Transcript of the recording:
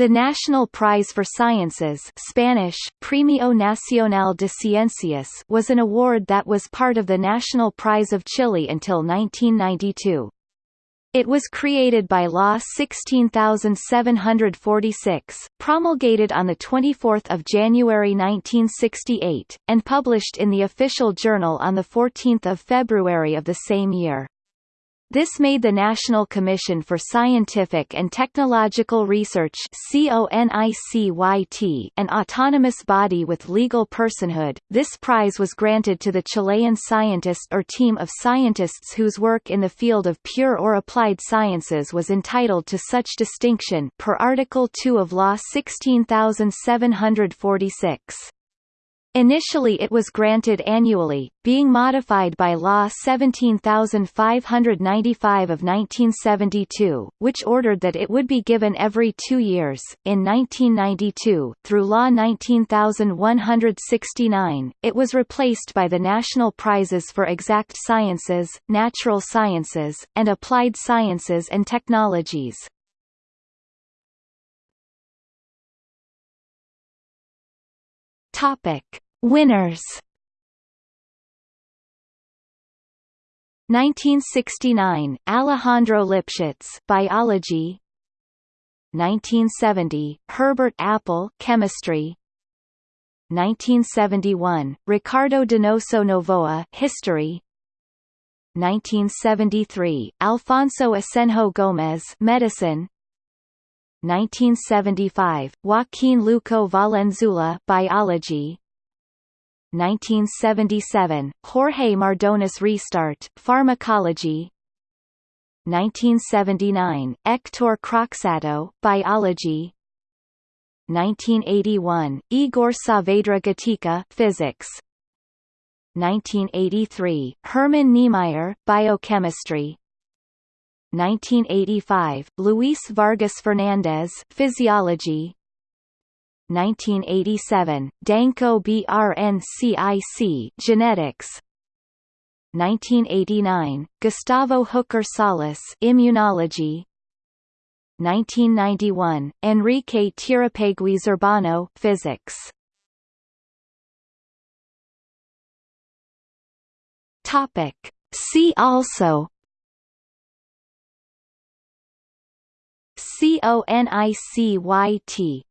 The National Prize for Sciences Spanish, Premio Nacional de Ciencias was an award that was part of the National Prize of Chile until 1992. It was created by Law 16746, promulgated on 24 January 1968, and published in the Official Journal on 14 February of the same year. This made the National Commission for Scientific and Technological Research an autonomous body with legal personhood. This prize was granted to the Chilean scientist or team of scientists whose work in the field of pure or applied sciences was entitled to such distinction per Article 2 of Law 16746. Initially it was granted annually, being modified by Law 17595 of 1972, which ordered that it would be given every two years. In 1992, through Law 19169, it was replaced by the National Prizes for Exact Sciences, Natural Sciences, and Applied Sciences and Technologies. Topic: Winners. 1969 Alejandro Lipschutz biology. 1970 Herbert Appel chemistry. 1971 Ricardo Donoso Novoa history. 1973 Alfonso Asenjo Gomez medicine 1975, Joaquin Luco Valenzuela Biology. 1977, Jorge Mardones Restat Pharmacology. 1979, Hector Croxatto Biology. 1981, Igor Saavedra Gatica Physics 1983, Herman Niemeyer Biochemistry 1985, Luis Vargas Fernandez Physiology. 1987, Danko BRNCIC Genetics. 1989, Gustavo Hoecker Salas Immunology. 1991, Enrique Tirapegui Zurbano Physics. Topic. See also CONICYT